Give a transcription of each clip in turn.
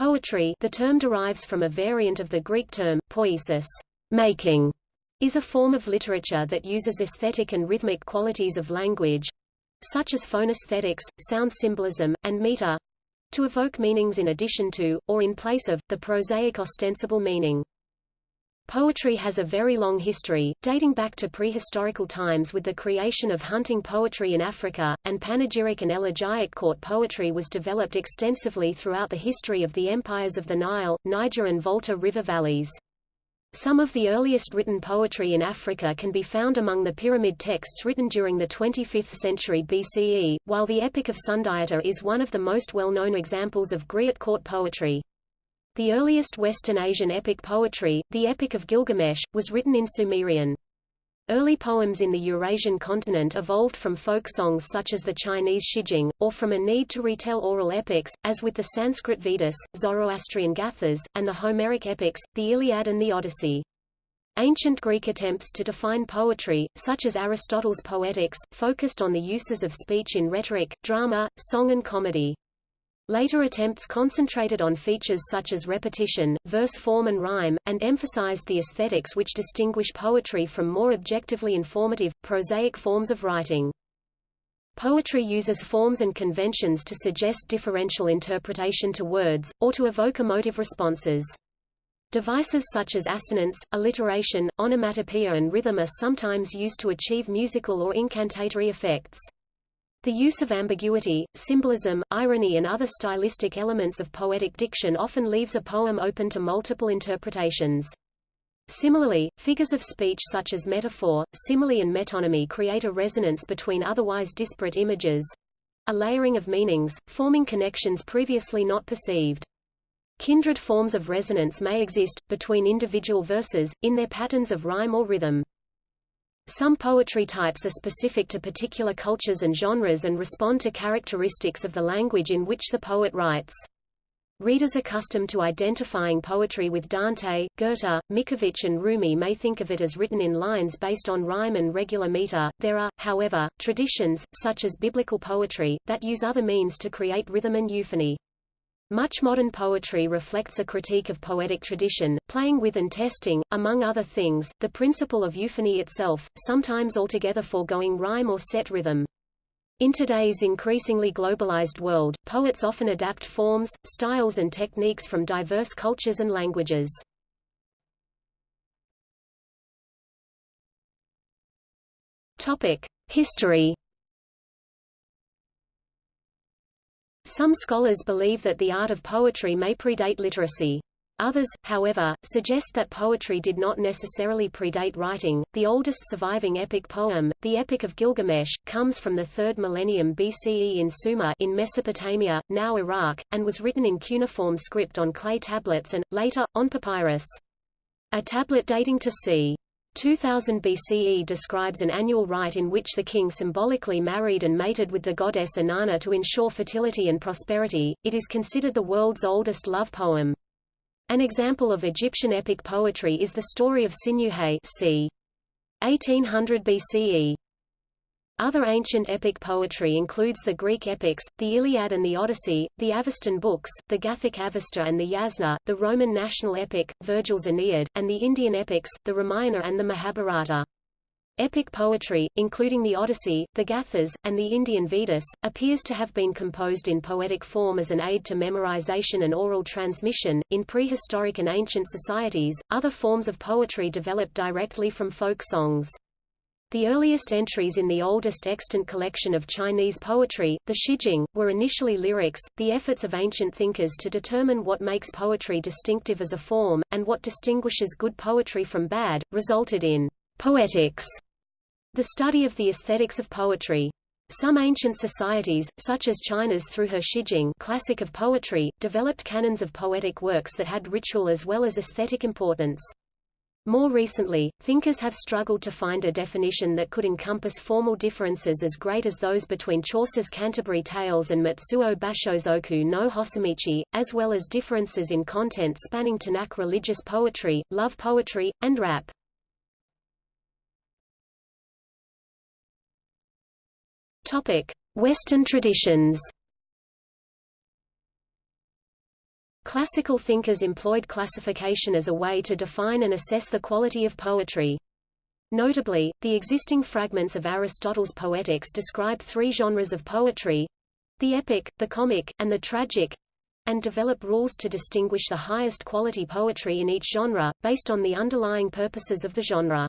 Poetry the term derives from a variant of the Greek term, poiesis, making, is a form of literature that uses aesthetic and rhythmic qualities of language, such as phonesthetics, sound symbolism, and meter, to evoke meanings in addition to, or in place of, the prosaic ostensible meaning. Poetry has a very long history, dating back to prehistorical times with the creation of hunting poetry in Africa, and panegyric and elegiac court poetry was developed extensively throughout the history of the empires of the Nile, Niger and Volta river valleys. Some of the earliest written poetry in Africa can be found among the pyramid texts written during the 25th century BCE, while the Epic of Sundiata is one of the most well-known examples of griot court poetry. The earliest Western Asian epic poetry, the Epic of Gilgamesh, was written in Sumerian. Early poems in the Eurasian continent evolved from folk songs such as the Chinese Shijing, or from a need to retell oral epics, as with the Sanskrit Vedas, Zoroastrian Gathas, and the Homeric epics, the Iliad and the Odyssey. Ancient Greek attempts to define poetry, such as Aristotle's Poetics, focused on the uses of speech in rhetoric, drama, song and comedy. Later attempts concentrated on features such as repetition, verse form and rhyme, and emphasized the aesthetics which distinguish poetry from more objectively informative, prosaic forms of writing. Poetry uses forms and conventions to suggest differential interpretation to words, or to evoke emotive responses. Devices such as assonance, alliteration, onomatopoeia and rhythm are sometimes used to achieve musical or incantatory effects. The use of ambiguity, symbolism, irony and other stylistic elements of poetic diction often leaves a poem open to multiple interpretations. Similarly, figures of speech such as metaphor, simile and metonymy create a resonance between otherwise disparate images—a layering of meanings, forming connections previously not perceived. Kindred forms of resonance may exist, between individual verses, in their patterns of rhyme or rhythm. Some poetry types are specific to particular cultures and genres and respond to characteristics of the language in which the poet writes. Readers accustomed to identifying poetry with Dante, Goethe, Mickiewicz and Rumi may think of it as written in lines based on rhyme and regular meter. There are, however, traditions, such as biblical poetry, that use other means to create rhythm and euphony. Much modern poetry reflects a critique of poetic tradition, playing with and testing, among other things, the principle of euphony itself, sometimes altogether foregoing rhyme or set rhythm. In today's increasingly globalized world, poets often adapt forms, styles and techniques from diverse cultures and languages. Topic: History Some scholars believe that the art of poetry may predate literacy. Others, however, suggest that poetry did not necessarily predate writing. The oldest surviving epic poem, the Epic of Gilgamesh, comes from the 3rd millennium BCE in Sumer in Mesopotamia, now Iraq, and was written in cuneiform script on clay tablets and, later, on papyrus. A tablet dating to c. 2000 BCE describes an annual rite in which the king symbolically married and mated with the goddess Inanna to ensure fertility and prosperity. It is considered the world's oldest love poem. An example of Egyptian epic poetry is the story of Sinuhe c. 1800 BCE. Other ancient epic poetry includes the Greek epics, the Iliad and the Odyssey, the Avestan books, the Gathic Avesta and the Yasna, the Roman national epic, Virgil's Aeneid, and the Indian epics, the Ramayana and the Mahabharata. Epic poetry, including the Odyssey, the Gathas, and the Indian Vedas, appears to have been composed in poetic form as an aid to memorization and oral transmission. In prehistoric and ancient societies, other forms of poetry developed directly from folk songs. The earliest entries in the oldest extant collection of Chinese poetry, the Shijing, were initially lyrics. The efforts of ancient thinkers to determine what makes poetry distinctive as a form, and what distinguishes good poetry from bad, resulted in poetics, the study of the aesthetics of poetry. Some ancient societies, such as China's through her Shijing classic of poetry, developed canons of poetic works that had ritual as well as aesthetic importance. More recently, thinkers have struggled to find a definition that could encompass formal differences as great as those between Chaucer's Canterbury Tales and Matsuo Basho's Oku no Hosomichi, as well as differences in content spanning Tanakh religious poetry, love poetry, and rap. Topic: Western traditions. Classical thinkers employed classification as a way to define and assess the quality of poetry. Notably, the existing fragments of Aristotle's Poetics describe three genres of poetry the epic, the comic, and the tragic and develop rules to distinguish the highest quality poetry in each genre, based on the underlying purposes of the genre.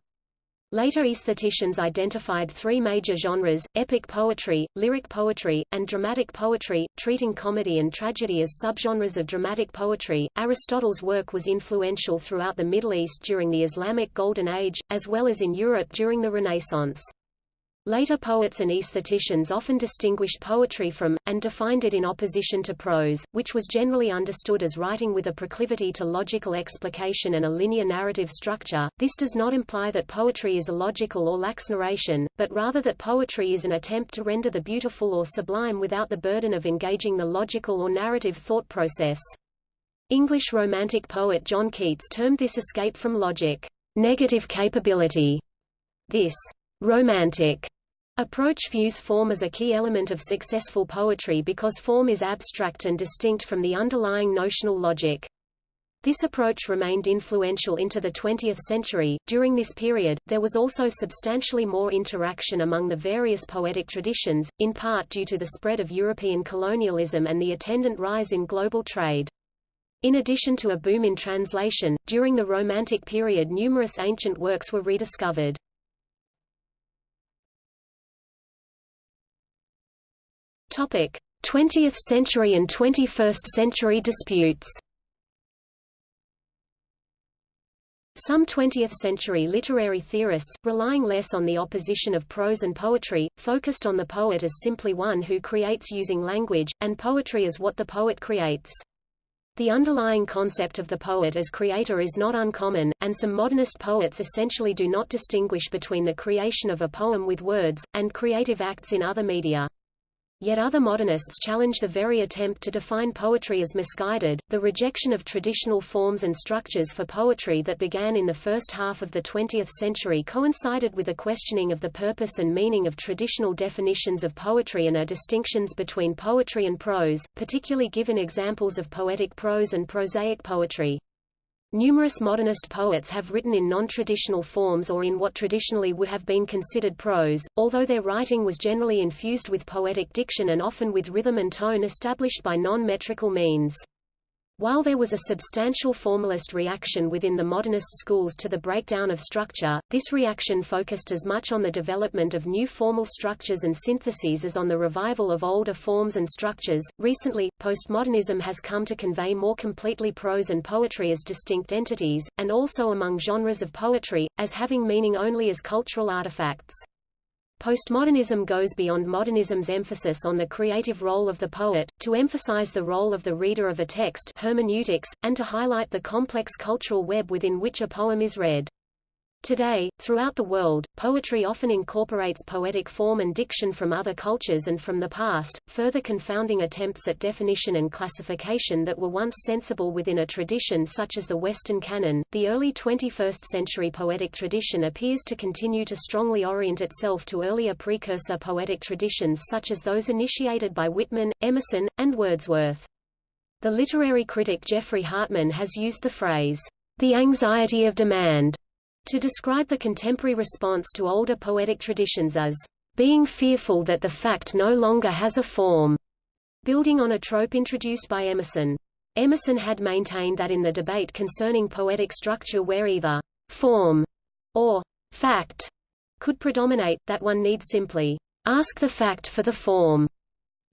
Later aestheticians identified three major genres, epic poetry, lyric poetry, and dramatic poetry, treating comedy and tragedy as subgenres of dramatic poetry. Aristotle's work was influential throughout the Middle East during the Islamic Golden Age, as well as in Europe during the Renaissance. Later poets and aestheticians often distinguished poetry from, and defined it in opposition to prose, which was generally understood as writing with a proclivity to logical explication and a linear narrative structure. This does not imply that poetry is illogical or lacks narration, but rather that poetry is an attempt to render the beautiful or sublime without the burden of engaging the logical or narrative thought process. English Romantic poet John Keats termed this escape from logic, negative capability. This romantic approach views form as a key element of successful poetry because form is abstract and distinct from the underlying notional logic. This approach remained influential into the 20th century. During this period, there was also substantially more interaction among the various poetic traditions, in part due to the spread of European colonialism and the attendant rise in global trade. In addition to a boom in translation, during the Romantic period numerous ancient works were rediscovered. 20th century and 21st century disputes Some 20th-century literary theorists, relying less on the opposition of prose and poetry, focused on the poet as simply one who creates using language, and poetry as what the poet creates. The underlying concept of the poet as creator is not uncommon, and some modernist poets essentially do not distinguish between the creation of a poem with words, and creative acts in other media. Yet other modernists challenge the very attempt to define poetry as misguided. The rejection of traditional forms and structures for poetry that began in the first half of the 20th century coincided with a questioning of the purpose and meaning of traditional definitions of poetry and a distinctions between poetry and prose, particularly given examples of poetic prose and prosaic poetry. Numerous modernist poets have written in non-traditional forms or in what traditionally would have been considered prose, although their writing was generally infused with poetic diction and often with rhythm and tone established by non-metrical means. While there was a substantial formalist reaction within the modernist schools to the breakdown of structure, this reaction focused as much on the development of new formal structures and syntheses as on the revival of older forms and structures. Recently, postmodernism has come to convey more completely prose and poetry as distinct entities, and also among genres of poetry, as having meaning only as cultural artifacts. Postmodernism goes beyond modernism's emphasis on the creative role of the poet, to emphasize the role of the reader of a text hermeneutics, and to highlight the complex cultural web within which a poem is read. Today, throughout the world, poetry often incorporates poetic form and diction from other cultures and from the past, further confounding attempts at definition and classification that were once sensible within a tradition such as the Western canon. The early 21st century poetic tradition appears to continue to strongly orient itself to earlier precursor poetic traditions such as those initiated by Whitman, Emerson, and Wordsworth. The literary critic Geoffrey Hartman has used the phrase, the anxiety of demand to describe the contemporary response to older poetic traditions as being fearful that the fact no longer has a form, building on a trope introduced by Emerson. Emerson had maintained that in the debate concerning poetic structure where either form or fact could predominate, that one need simply ask the fact for the form.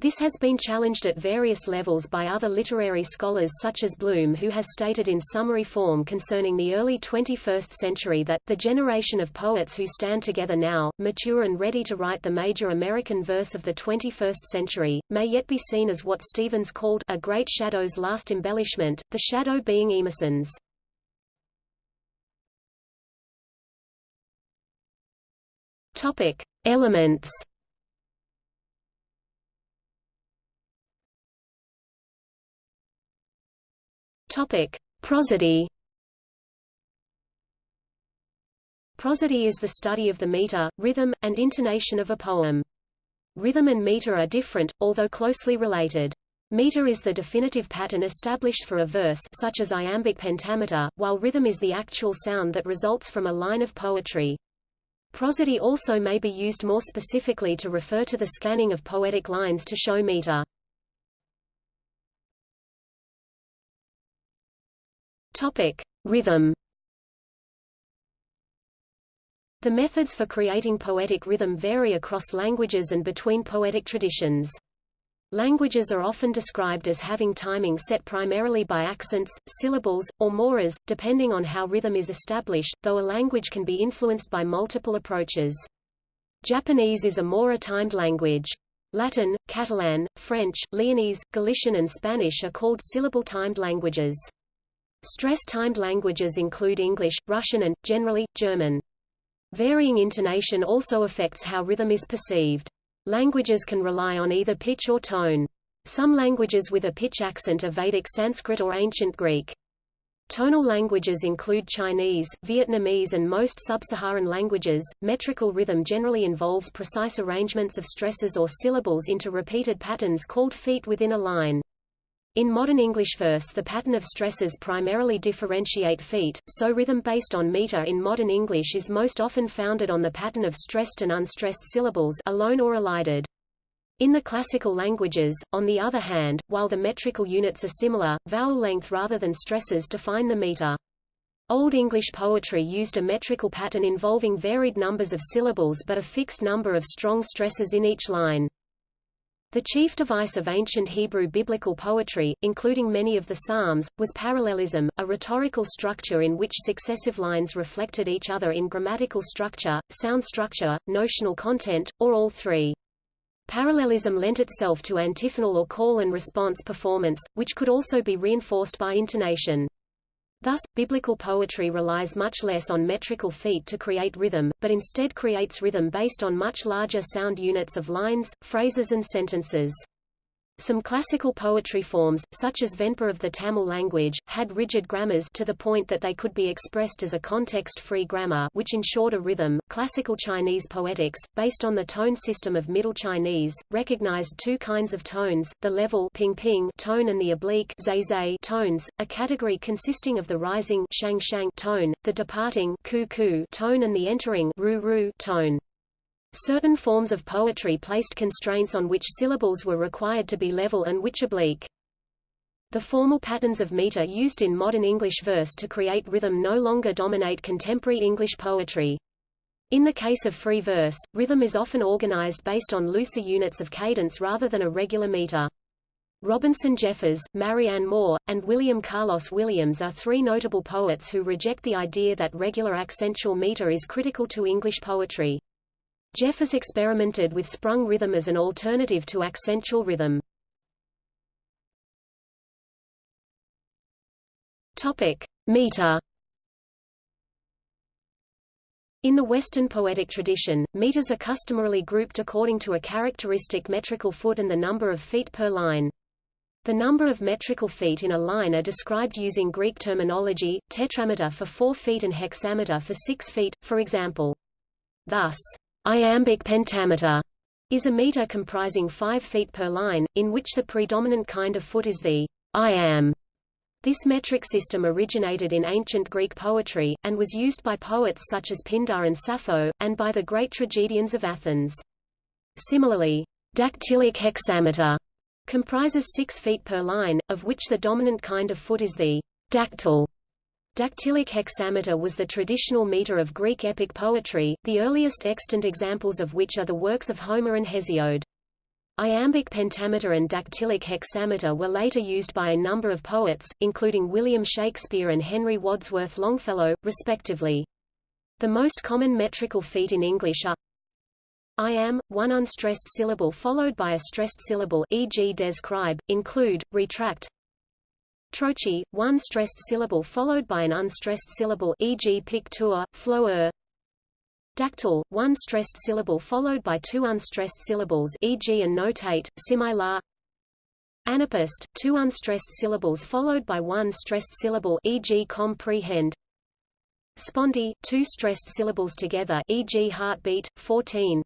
This has been challenged at various levels by other literary scholars such as Bloom who has stated in summary form concerning the early 21st century that, the generation of poets who stand together now, mature and ready to write the major American verse of the 21st century, may yet be seen as what Stevens called a great shadow's last embellishment, the shadow being Emerson's. Topic. Elements Topic: Prosody. Prosody is the study of the meter, rhythm, and intonation of a poem. Rhythm and meter are different, although closely related. Meter is the definitive pattern established for a verse such as iambic pentameter, while rhythm is the actual sound that results from a line of poetry. Prosody also may be used more specifically to refer to the scanning of poetic lines to show meter. Topic: Rhythm. The methods for creating poetic rhythm vary across languages and between poetic traditions. Languages are often described as having timing set primarily by accents, syllables, or moras, depending on how rhythm is established, though a language can be influenced by multiple approaches. Japanese is a mora-timed language. Latin, Catalan, French, Leonese, Galician and Spanish are called syllable-timed languages. Stress-timed languages include English, Russian and, generally, German. Varying intonation also affects how rhythm is perceived. Languages can rely on either pitch or tone. Some languages with a pitch accent are Vedic Sanskrit or Ancient Greek. Tonal languages include Chinese, Vietnamese and most sub-Saharan languages. Metrical rhythm generally involves precise arrangements of stresses or syllables into repeated patterns called feet within a line. In modern English verse the pattern of stresses primarily differentiate feet, so rhythm based on meter in modern English is most often founded on the pattern of stressed and unstressed syllables alone or elided. In the classical languages, on the other hand, while the metrical units are similar, vowel length rather than stresses define the meter. Old English poetry used a metrical pattern involving varied numbers of syllables but a fixed number of strong stresses in each line. The chief device of ancient Hebrew biblical poetry, including many of the Psalms, was parallelism, a rhetorical structure in which successive lines reflected each other in grammatical structure, sound structure, notional content, or all three. Parallelism lent itself to antiphonal or call and response performance, which could also be reinforced by intonation. Thus, biblical poetry relies much less on metrical feet to create rhythm, but instead creates rhythm based on much larger sound units of lines, phrases and sentences. Some classical poetry forms, such as Venpa of the Tamil language, had rigid grammars to the point that they could be expressed as a context-free grammar which ensured a rhythm. Classical Chinese poetics, based on the tone system of Middle Chinese, recognized two kinds of tones, the level ping -ping tone and the oblique zai -zai tones, a category consisting of the rising shang -shang tone, the departing ku -ku tone and the entering ru -ru tone. Certain forms of poetry placed constraints on which syllables were required to be level and which oblique. The formal patterns of meter used in modern English verse to create rhythm no longer dominate contemporary English poetry. In the case of free verse, rhythm is often organized based on looser units of cadence rather than a regular meter. Robinson Jeffers, Marianne Moore, and William Carlos Williams are three notable poets who reject the idea that regular accentual meter is critical to English poetry. Jeffers experimented with sprung rhythm as an alternative to accentual rhythm. Topic: Meter. In the Western poetic tradition, meters are customarily grouped according to a characteristic metrical foot and the number of feet per line. The number of metrical feet in a line are described using Greek terminology, tetrameter for 4 feet and hexameter for 6 feet, for example. Thus, Iambic pentameter is a meter comprising 5 feet per line, in which the predominant kind of foot is the iamb. This metric system originated in ancient Greek poetry, and was used by poets such as Pindar and Sappho, and by the great tragedians of Athens. Similarly, dactylic hexameter comprises 6 feet per line, of which the dominant kind of foot is the dactyl. Dactylic hexameter was the traditional meter of Greek epic poetry, the earliest extant examples of which are the works of Homer and Hesiod. Iambic pentameter and dactylic hexameter were later used by a number of poets, including William Shakespeare and Henry Wadsworth Longfellow, respectively. The most common metrical feet in English are iamb, one unstressed syllable followed by a stressed syllable e.g. describe, include, retract, Trochee, one stressed syllable followed by an unstressed syllable e.g. picture, flower. Dactyl, one stressed syllable followed by two unstressed syllables e.g. and notate, simila. Anapaest, two unstressed syllables followed by one stressed syllable e.g. comprehend. Spondee, two stressed syllables together e.g. heartbeat, 14.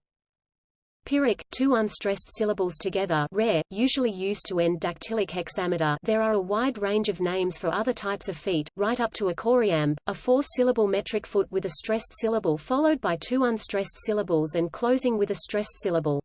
Pyrrhic, two unstressed syllables together rare, usually used to end dactylic hexameter there are a wide range of names for other types of feet, right up to a choriamb, a four-syllable metric foot with a stressed syllable followed by two unstressed syllables and closing with a stressed syllable.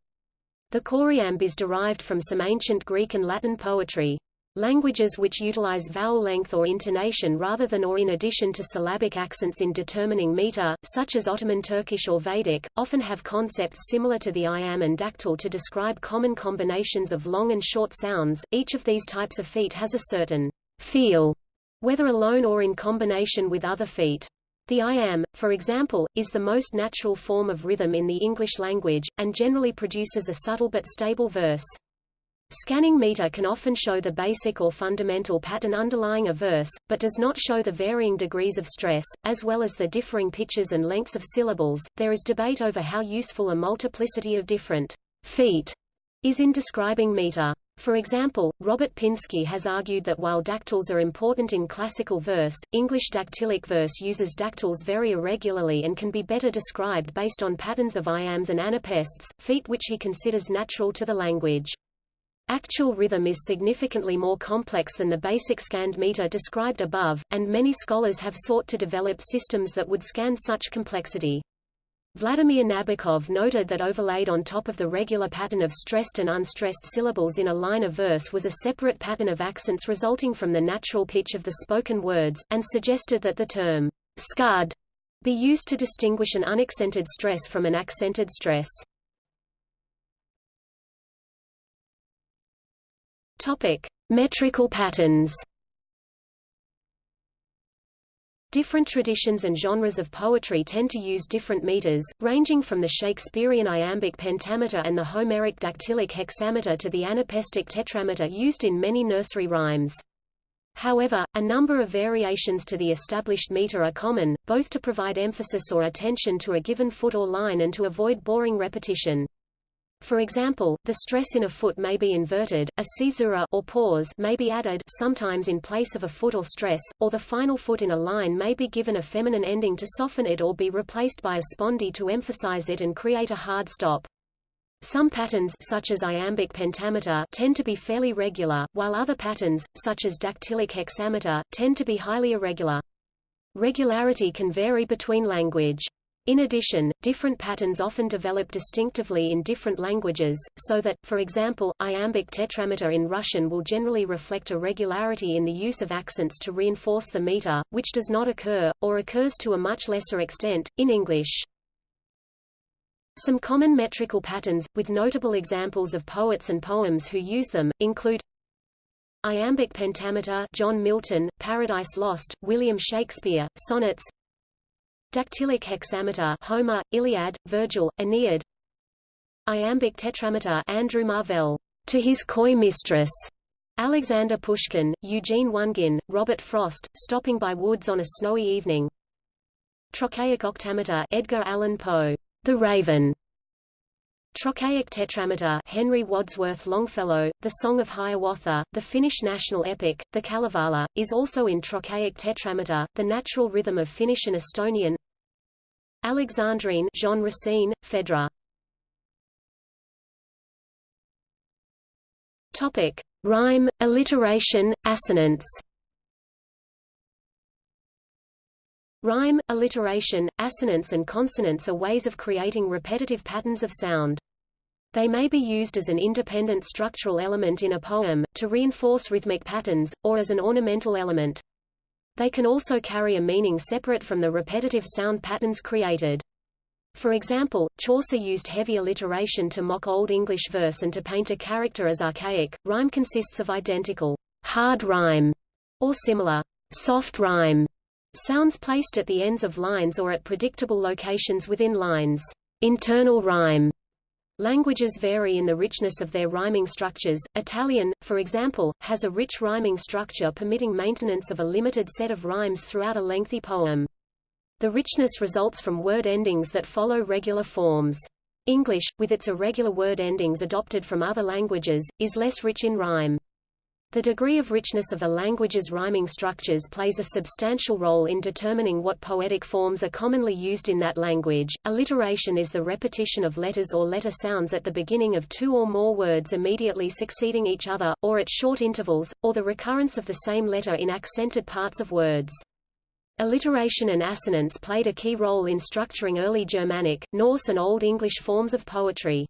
The choriamb is derived from some ancient Greek and Latin poetry. Languages which utilize vowel length or intonation rather than or in addition to syllabic accents in determining meter, such as Ottoman Turkish or Vedic, often have concepts similar to the iamb and dactyl to describe common combinations of long and short sounds. Each of these types of feet has a certain feel, whether alone or in combination with other feet. The iamb, for example, is the most natural form of rhythm in the English language, and generally produces a subtle but stable verse. Scanning meter can often show the basic or fundamental pattern underlying a verse, but does not show the varying degrees of stress, as well as the differing pitches and lengths of syllables. There is debate over how useful a multiplicity of different feet is in describing meter. For example, Robert Pinsky has argued that while dactyls are important in classical verse, English dactylic verse uses dactyls very irregularly and can be better described based on patterns of iambs and anapests, feet which he considers natural to the language. Actual rhythm is significantly more complex than the basic scanned meter described above, and many scholars have sought to develop systems that would scan such complexity. Vladimir Nabokov noted that overlaid on top of the regular pattern of stressed and unstressed syllables in a line of verse was a separate pattern of accents resulting from the natural pitch of the spoken words, and suggested that the term scud be used to distinguish an unaccented stress from an accented stress. Topic: Metrical patterns. Different traditions and genres of poetry tend to use different meters, ranging from the Shakespearean iambic pentameter and the Homeric dactylic hexameter to the anapestic tetrameter used in many nursery rhymes. However, a number of variations to the established meter are common, both to provide emphasis or attention to a given foot or line and to avoid boring repetition. For example, the stress in a foot may be inverted, a caesura or pause may be added sometimes in place of a foot or stress, or the final foot in a line may be given a feminine ending to soften it or be replaced by a spondee to emphasize it and create a hard stop. Some patterns such as iambic pentameter tend to be fairly regular, while other patterns, such as dactylic hexameter, tend to be highly irregular. Regularity can vary between language. In addition, different patterns often develop distinctively in different languages, so that, for example, iambic tetrameter in Russian will generally reflect a regularity in the use of accents to reinforce the meter, which does not occur, or occurs to a much lesser extent, in English. Some common metrical patterns, with notable examples of poets and poems who use them, include Iambic pentameter John Milton, Paradise Lost, William Shakespeare, Sonnets Dactylic hexameter Homer, Iliad, Virgil, Aeneid. Iambic tetrameter Andrew Marvell, To His Coy Mistress, Alexander Pushkin, Eugene Onegin, Robert Frost, Stopping by Woods on a Snowy Evening. Trochaic octameter Edgar Allan Poe, The Raven. Trochaic tetrameter Henry Wadsworth Longfellow, The Song of Hiawatha, the Finnish national epic, the Kalevala, is also in trochaic tetrameter, the natural rhythm of Finnish and Estonian. Alexandrine Jean Racine, Phèdre. Topic: Rhyme, alliteration, assonance. Rhyme, alliteration, assonance and consonance are ways of creating repetitive patterns of sound. They may be used as an independent structural element in a poem, to reinforce rhythmic patterns, or as an ornamental element. They can also carry a meaning separate from the repetitive sound patterns created. For example, Chaucer used heavy alliteration to mock Old English verse and to paint a character as archaic. Rhyme consists of identical hard rhyme or similar soft rhyme sounds placed at the ends of lines or at predictable locations within lines. Internal rhyme Languages vary in the richness of their rhyming structures. Italian, for example, has a rich rhyming structure permitting maintenance of a limited set of rhymes throughout a lengthy poem. The richness results from word endings that follow regular forms. English, with its irregular word endings adopted from other languages, is less rich in rhyme. The degree of richness of a language's rhyming structures plays a substantial role in determining what poetic forms are commonly used in that language. Alliteration is the repetition of letters or letter sounds at the beginning of two or more words immediately succeeding each other, or at short intervals, or the recurrence of the same letter in accented parts of words. Alliteration and assonance played a key role in structuring early Germanic, Norse and Old English forms of poetry.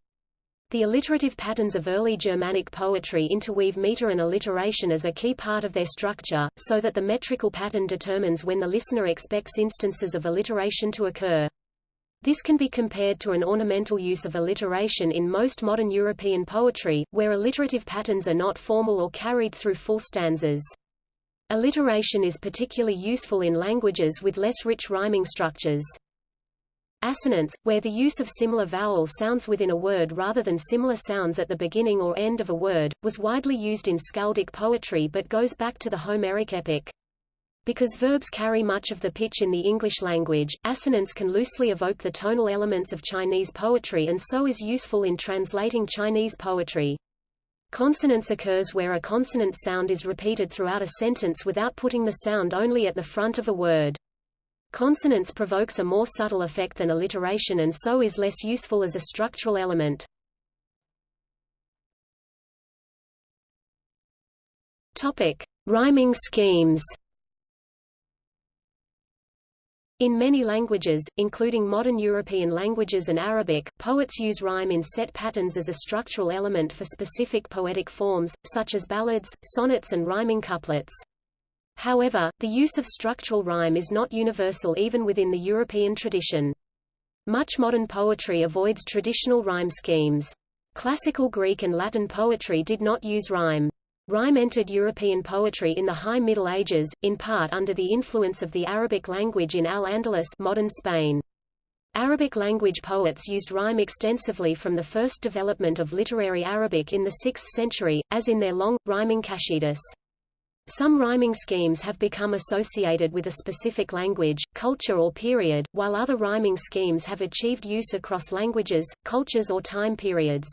The alliterative patterns of early Germanic poetry interweave meter and alliteration as a key part of their structure, so that the metrical pattern determines when the listener expects instances of alliteration to occur. This can be compared to an ornamental use of alliteration in most modern European poetry, where alliterative patterns are not formal or carried through full stanzas. Alliteration is particularly useful in languages with less rich rhyming structures. Assonance, where the use of similar vowel sounds within a word rather than similar sounds at the beginning or end of a word, was widely used in skaldic poetry but goes back to the Homeric epic. Because verbs carry much of the pitch in the English language, assonance can loosely evoke the tonal elements of Chinese poetry and so is useful in translating Chinese poetry. Consonance occurs where a consonant sound is repeated throughout a sentence without putting the sound only at the front of a word. Consonance provokes a more subtle effect than alliteration and so is less useful as a structural element. Topic: Rhyming schemes. In many languages, including modern European languages and Arabic, poets use rhyme in set patterns as a structural element for specific poetic forms, such as ballads, sonnets and rhyming couplets. However, the use of structural rhyme is not universal even within the European tradition. Much modern poetry avoids traditional rhyme schemes. Classical Greek and Latin poetry did not use rhyme. Rhyme entered European poetry in the High Middle Ages, in part under the influence of the Arabic language in Al-Andalus modern Spain. Arabic language poets used rhyme extensively from the first development of literary Arabic in the 6th century, as in their long, rhyming qasidas. Some rhyming schemes have become associated with a specific language, culture or period, while other rhyming schemes have achieved use across languages, cultures or time periods.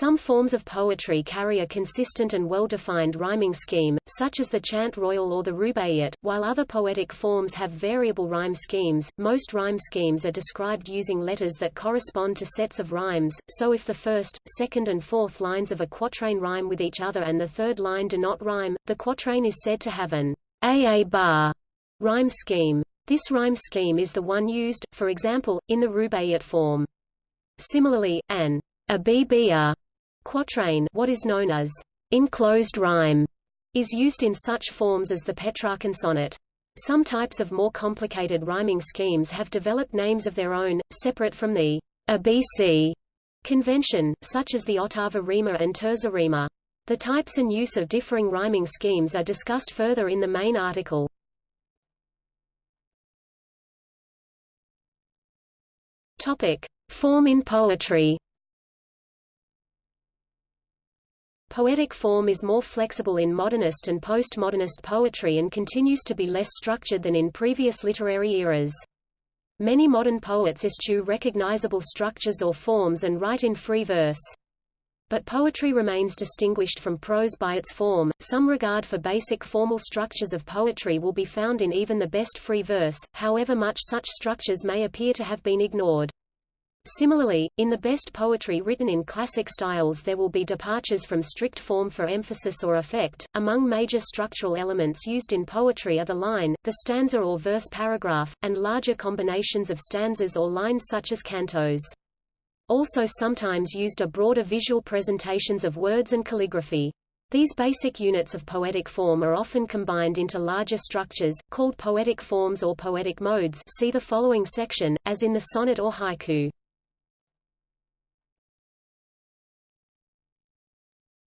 Some forms of poetry carry a consistent and well-defined rhyming scheme, such as the chant royal or the rubaiyat, while other poetic forms have variable rhyme schemes. Most rhyme schemes are described using letters that correspond to sets of rhymes, so if the first, second and fourth lines of a quatrain rhyme with each other and the third line do not rhyme, the quatrain is said to have an AABA rhyme scheme. This rhyme scheme is the one used, for example, in the rubaiyat form. Similarly, an ABBA quatrain what is known as enclosed rhyme is used in such forms as the Petrarchan sonnet. Some types of more complicated rhyming schemes have developed names of their own, separate from the ABC convention, such as the ottava rima and terza rima. The types and use of differing rhyming schemes are discussed further in the main article. Topic: Form in poetry. Poetic form is more flexible in modernist and postmodernist poetry and continues to be less structured than in previous literary eras. Many modern poets eschew recognizable structures or forms and write in free verse. But poetry remains distinguished from prose by its form. Some regard for basic formal structures of poetry will be found in even the best free verse, however much such structures may appear to have been ignored. Similarly, in the best poetry written in classic styles there will be departures from strict form for emphasis or effect. Among major structural elements used in poetry are the line, the stanza or verse paragraph, and larger combinations of stanzas or lines such as cantos. Also sometimes used are broader visual presentations of words and calligraphy. These basic units of poetic form are often combined into larger structures, called poetic forms or poetic modes see the following section, as in the sonnet or haiku.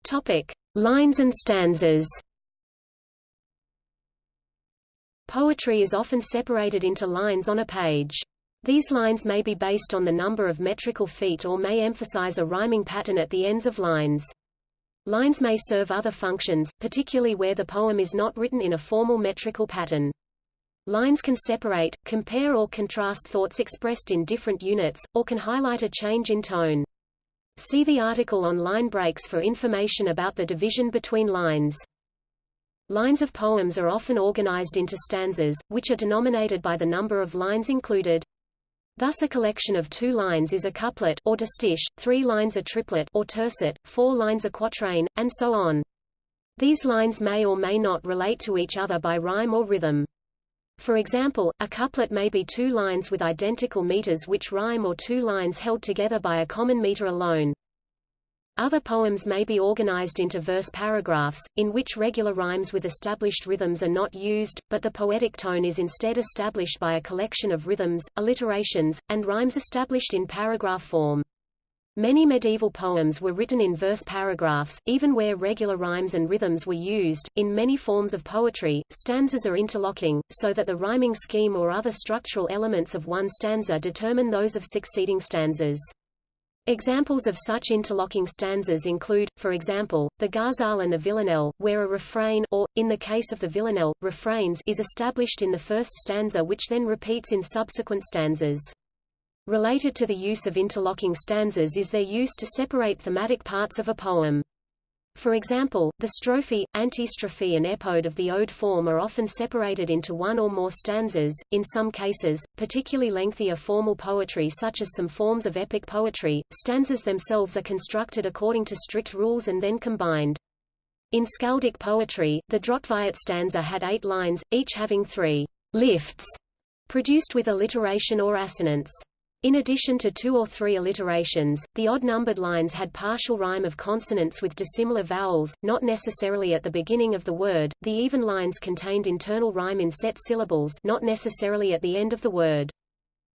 Topic: Lines and stanzas. Poetry is often separated into lines on a page. These lines may be based on the number of metrical feet or may emphasize a rhyming pattern at the ends of lines. Lines may serve other functions, particularly where the poem is not written in a formal metrical pattern. Lines can separate, compare or contrast thoughts expressed in different units, or can highlight a change in tone. See the article on line breaks for information about the division between lines. Lines of poems are often organized into stanzas, which are denominated by the number of lines included. Thus a collection of two lines is a couplet or distich, three lines a triplet or tercet, four lines a quatrain, and so on. These lines may or may not relate to each other by rhyme or rhythm. For example, a couplet may be two lines with identical meters which rhyme or two lines held together by a common meter alone. Other poems may be organized into verse paragraphs, in which regular rhymes with established rhythms are not used, but the poetic tone is instead established by a collection of rhythms, alliterations, and rhymes established in paragraph form. Many medieval poems were written in verse paragraphs, even where regular rhymes and rhythms were used. In many forms of poetry, stanzas are interlocking, so that the rhyming scheme or other structural elements of one stanza determine those of succeeding stanzas. Examples of such interlocking stanzas include, for example, the ghazal and the villanelle, where a refrain or, in the case of the villanelle, refrains is established in the first stanza which then repeats in subsequent stanzas. Related to the use of interlocking stanzas is their use to separate thematic parts of a poem. For example, the strophe, antistrophe and epode of the ode form are often separated into one or more stanzas. In some cases, particularly lengthier formal poetry such as some forms of epic poetry, stanzas themselves are constructed according to strict rules and then combined. In skaldic poetry, the Dróttkvætt stanza had eight lines, each having three lifts, produced with alliteration or assonance. In addition to two or three alliterations, the odd-numbered lines had partial rhyme of consonants with dissimilar vowels, not necessarily at the beginning of the word. The even lines contained internal rhyme in set syllables, not necessarily at the end of the word.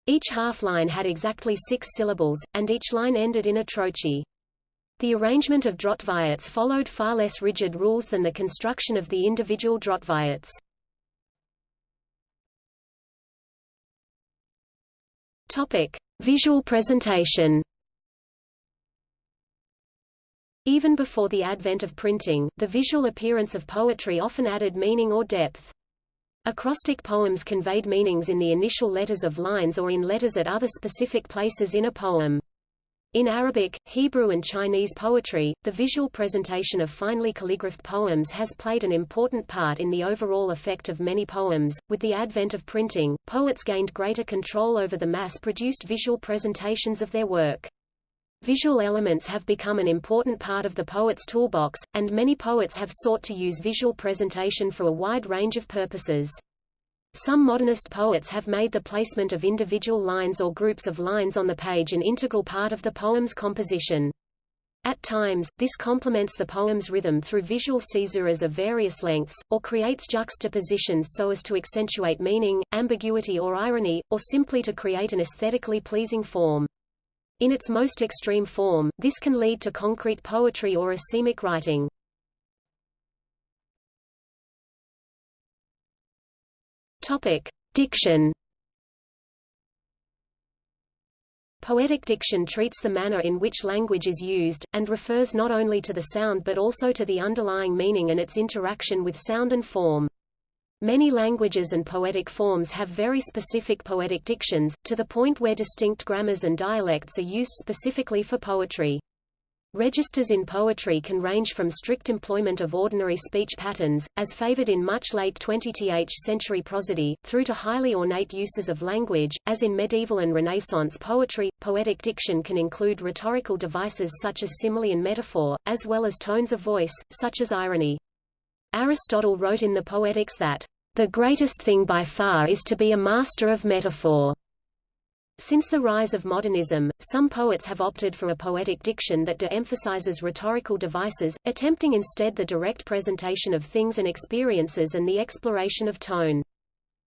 Each half line had exactly six syllables, and each line ended in a trochee. The arrangement of Dróttkvætts followed far less rigid rules than the construction of the individual Dróttkvætts. Topic: Visual presentation. Even before the advent of printing, the visual appearance of poetry often added meaning or depth. Acrostic poems conveyed meanings in the initial letters of lines or in letters at other specific places in a poem. In Arabic, Hebrew and Chinese poetry, the visual presentation of finely calligraphed poems has played an important part in the overall effect of many poems. With the advent of printing, poets gained greater control over the mass-produced visual presentations of their work. Visual elements have become an important part of the poet's toolbox, and many poets have sought to use visual presentation for a wide range of purposes. Some modernist poets have made the placement of individual lines or groups of lines on the page an integral part of the poem's composition. At times, this complements the poem's rhythm through visual caesuras of various lengths, or creates juxtapositions so as to accentuate meaning, ambiguity or irony, or simply to create an aesthetically pleasing form. In its most extreme form, this can lead to concrete poetry or asemic writing. Topic: Diction. Poetic diction treats the manner in which language is used, and refers not only to the sound but also to the underlying meaning and its interaction with sound and form. Many languages and poetic forms have very specific poetic dictions, to the point where distinct grammars and dialects are used specifically for poetry. Registers in poetry can range from strict employment of ordinary speech patterns, as favored in much late 20th century prosody, through to highly ornate uses of language, as in medieval and Renaissance poetry. Poetic diction can include rhetorical devices such as simile and metaphor, as well as tones of voice, such as irony. Aristotle wrote in the Poetics that, the greatest thing by far is to be a master of metaphor. Since the rise of modernism, some poets have opted for a poetic diction that de-emphasizes rhetorical devices, attempting instead the direct presentation of things and experiences and the exploration of tone.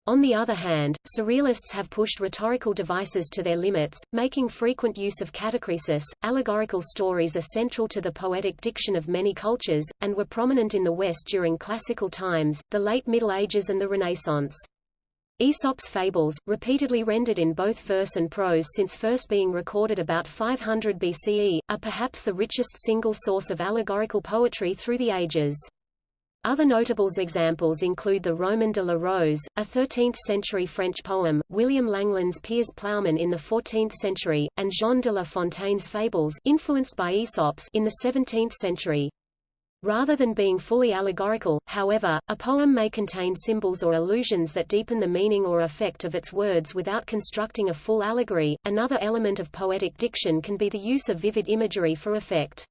On the other hand, surrealists have pushed rhetorical devices to their limits, making frequent use of catachresis. Allegorical stories are central to the poetic diction of many cultures, and were prominent in the West during classical times, the late Middle Ages and the Renaissance. Aesop's fables, repeatedly rendered in both verse and prose since first being recorded about 500 BCE, are perhaps the richest single source of allegorical poetry through the ages. Other notable examples include the Roman de la Rose, a 13th-century French poem, William Langland's Piers Plowman in the 14th century, and Jean de La Fontaine's Fables influenced by Aesop's in the 17th century. Rather than being fully allegorical, however, a poem may contain symbols or allusions that deepen the meaning or effect of its words without constructing a full allegory. Another element of poetic diction can be the use of vivid imagery for effect.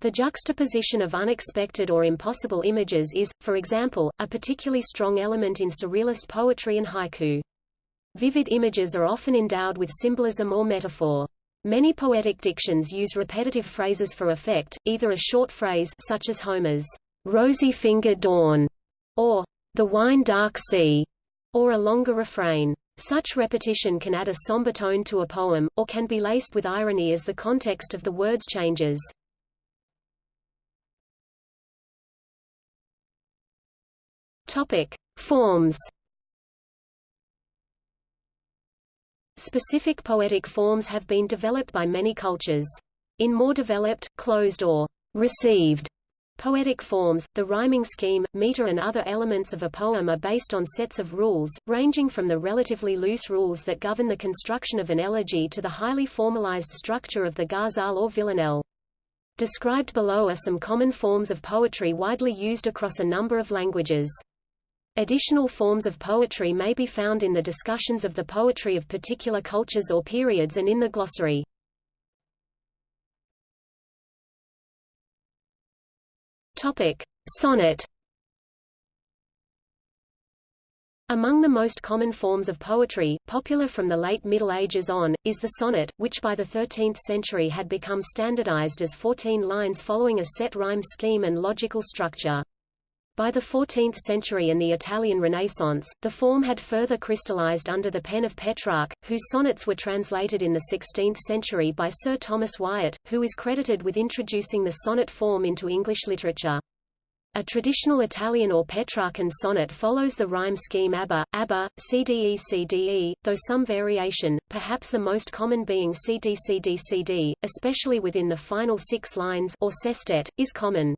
The juxtaposition of unexpected or impossible images is, for example, a particularly strong element in surrealist poetry and haiku. Vivid images are often endowed with symbolism or metaphor. Many poetic dictions use repetitive phrases for effect, either a short phrase such as Homer's rosy-fingered dawn, or the wine dark sea, or a longer refrain. Such repetition can add a somber tone to a poem, or can be laced with irony as the context of the words changes. Topic: Forms. Specific poetic forms have been developed by many cultures. In more developed, closed or received poetic forms, the rhyming scheme, meter and other elements of a poem are based on sets of rules, ranging from the relatively loose rules that govern the construction of an elegy to the highly formalized structure of the ghazal or villanelle. Described below are some common forms of poetry widely used across a number of languages. Additional forms of poetry may be found in the discussions of the poetry of particular cultures or periods and in the glossary. Topic: Sonnet. Among the most common forms of poetry, popular from the late Middle Ages on, is the sonnet, which by the 13th century had become standardized as 14 lines following a set rhyme scheme and logical structure. By the 14th century and the Italian Renaissance, the form had further crystallized under the pen of Petrarch, whose sonnets were translated in the 16th century by Sir Thomas Wyatt, who is credited with introducing the sonnet form into English literature. A traditional Italian or Petrarchan sonnet follows the rhyme scheme ABBA, ABBA, CDE-CDE, though some variation, perhaps the most common being CD-CD-CD, especially within the final six lines or sestet, is common.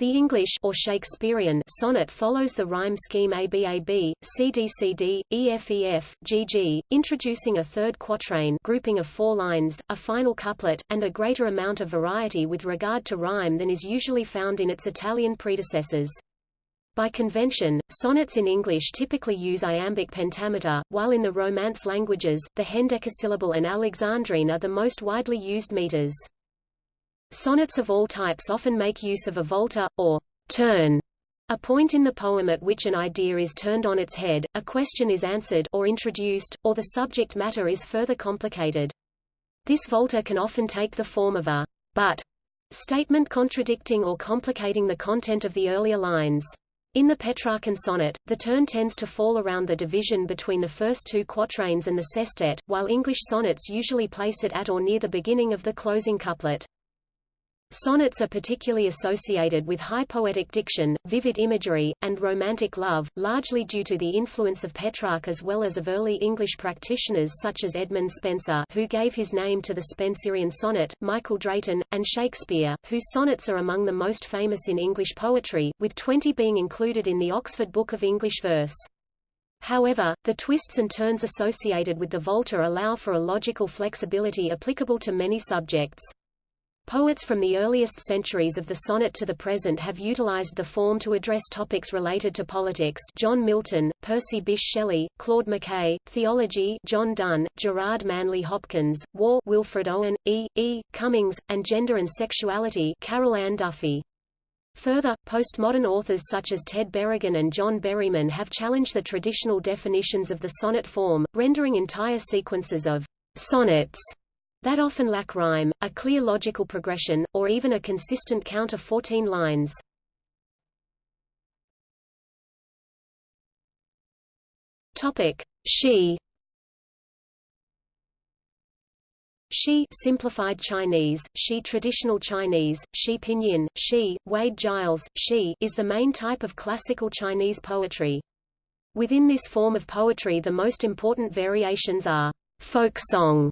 The English or Shakespearean sonnet follows the rhyme scheme ABAB, CDCD, EFEF, GG, introducing a third quatrain grouping of four lines, a final couplet, and a greater amount of variety with regard to rhyme than is usually found in its Italian predecessors. By convention, sonnets in English typically use iambic pentameter, while in the Romance languages, the hendecasyllable and alexandrine are the most widely used meters. Sonnets of all types often make use of a volta, or turn, a point in the poem at which an idea is turned on its head, a question is answered or introduced, or the subject matter is further complicated. This volta can often take the form of a but statement contradicting or complicating the content of the earlier lines. In the Petrarchan sonnet, the turn tends to fall around the division between the first two quatrains and the sestet, while English sonnets usually place it at or near the beginning of the closing couplet. Sonnets are particularly associated with high poetic diction, vivid imagery, and romantic love, largely due to the influence of Petrarch as well as of early English practitioners such as Edmund Spenser who gave his name to the Spenserian sonnet, Michael Drayton, and Shakespeare, whose sonnets are among the most famous in English poetry, with 20 being included in the Oxford Book of English Verse. However, the twists and turns associated with the volta allow for a logical flexibility applicable to many subjects. Poets from the earliest centuries of the sonnet to the present have utilized the form to address topics related to politics John Milton, Percy Bysshe Shelley, Claude McKay, theology John Donne, Gerard Manley Hopkins, war Wilfred Owen, E. E. Cummings, and gender and sexuality Carol Ann Duffy. Further, postmodern authors such as Ted Berrigan and John Berryman have challenged the traditional definitions of the sonnet form, rendering entire sequences of sonnets that often lack rhyme, a clear logical progression, or even a consistent count of 14 lines. Topic. Shi simplified Chinese, Shi traditional Chinese, Shi pinyin, Shi, Wade Giles, Shi is the main type of classical Chinese poetry. Within this form of poetry the most important variations are folk song,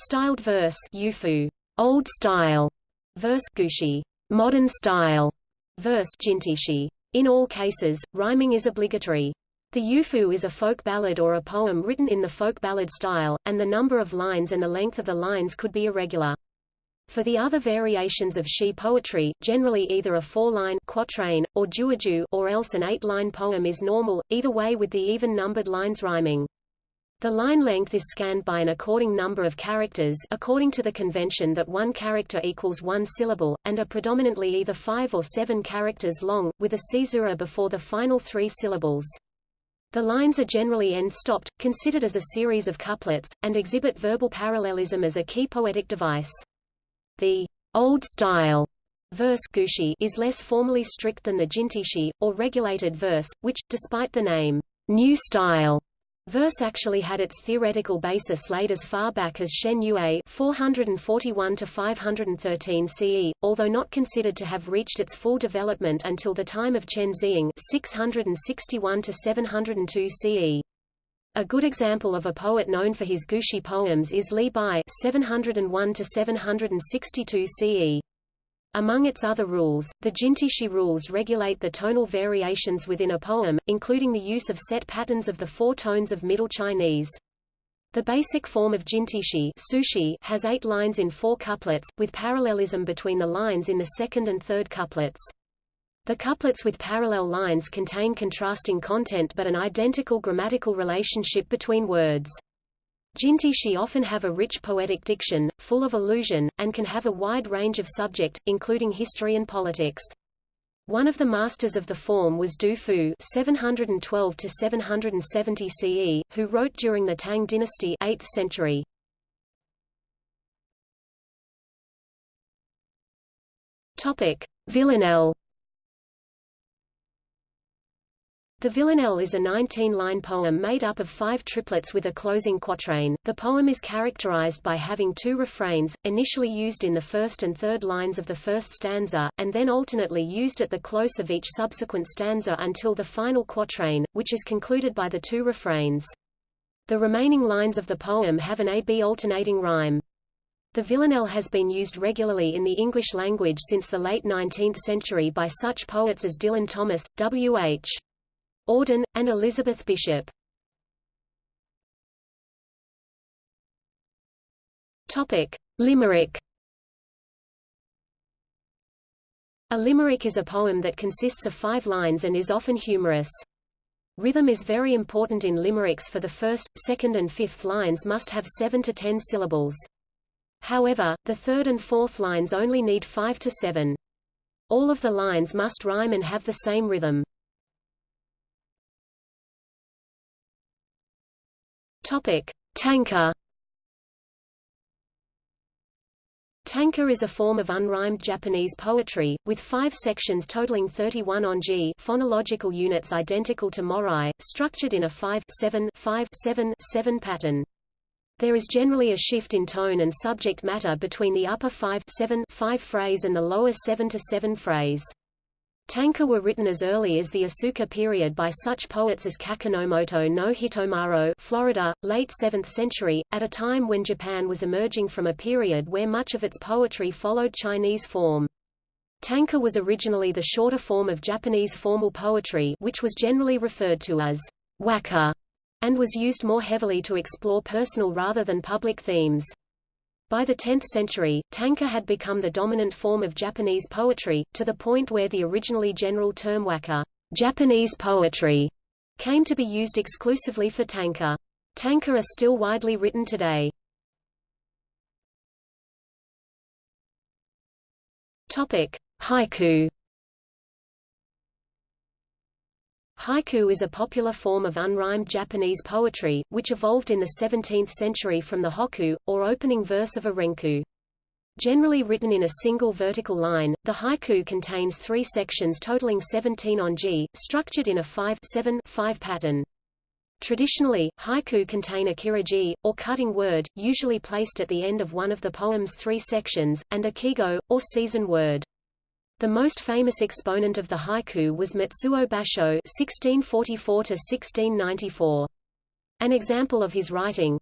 Styled verse Yuefu, old style, verse Gushi, modern style, verse Jintishi, In all cases, rhyming is obligatory. The yuefu is a folk ballad or a poem written in the folk ballad style, and the number of lines and the length of the lines could be irregular. For the other variations of shi poetry, generally either a four-line quatrain, or jueju or else an eight-line poem is normal, either way with the even-numbered lines rhyming. The line length is scanned by an according number of characters according to the convention that one character equals one syllable, and are predominantly either five or seven characters long, with a caesura before the final three syllables. The lines are generally end-stopped, considered as a series of couplets, and exhibit verbal parallelism as a key poetic device. The old style verse gushi is less formally strict than the jintishi, or regulated verse, which, despite the name new style, Verse actually had its theoretical basis laid as far back as Shen Yue 441 to 513 CE, although not considered to have reached its full development until the time of Chen Zi'ang 661 to 702 CE. A good example of a poet known for his Gushi poems is Li Bai 701 to 762 CE. Among its other rules, the Jintishi rules regulate the tonal variations within a poem, including the use of set patterns of the four tones of Middle Chinese. The basic form of Jintishi lüshi has eight lines in four couplets, with parallelism between the lines in the second and third couplets. The couplets with parallel lines contain contrasting content but an identical grammatical relationship between words. Jintishi often have a rich poetic diction, full of allusion, and can have a wide range of subject, including history and politics. One of the masters of the form was Du Fu 712 770 CE, who wrote during the Tang dynasty 8th century. Topic: Villanelle The Villanelle is a 19-line poem made up of five triplets with a closing quatrain. The poem is characterized by having two refrains, initially used in the first and third lines of the first stanza, and then alternately used at the close of each subsequent stanza until the final quatrain, which is concluded by the two refrains. The remaining lines of the poem have an A-B alternating rhyme. The villanelle has been used regularly in the English language since the late 19th century by such poets as Dylan Thomas, W.H. Auden, and Elizabeth Bishop. Topic: Limerick. A limerick is a poem that consists of five lines and is often humorous. Rhythm is very important in limericks for the first, second and fifth lines must have seven to ten syllables. However, the third and fourth lines only need five to seven. All of the lines must rhyme and have the same rhythm. Topic: Tanka. Tanka is a form of unrhymed Japanese poetry, with five sections totaling 31 onji phonological units identical to morai, structured in a 5-7-5-7-7 pattern. There is generally a shift in tone and subject matter between the upper 5-7-5 phrase and the lower 7-7 phrase. Tanka were written as early as the Asuka period by such poets as Kakinomoto no Hitomaro Florida, late 7th century, at a time when Japan was emerging from a period where much of its poetry followed Chinese form. Tanka was originally the shorter form of Japanese formal poetry which was generally referred to as waka, and was used more heavily to explore personal rather than public themes. By the 10th century, tanka had become the dominant form of Japanese poetry, to the point where the originally general term waka Japanese poetry, came to be used exclusively for tanka. Tanka are still widely written today. Topic: Haiku Haiku is a popular form of unrhymed Japanese poetry, which evolved in the 17th century from the hokku, or opening verse of a renku. Generally written in a single vertical line, the haiku contains three sections totaling 17 onji, structured in a 5-7-5 pattern. Traditionally, haiku contain a kireji, or cutting word, usually placed at the end of one of the poem's three sections, and a kigo, or season word. The most famous exponent of the haiku was Matsuo Basho (1644–1694). An example of his writing.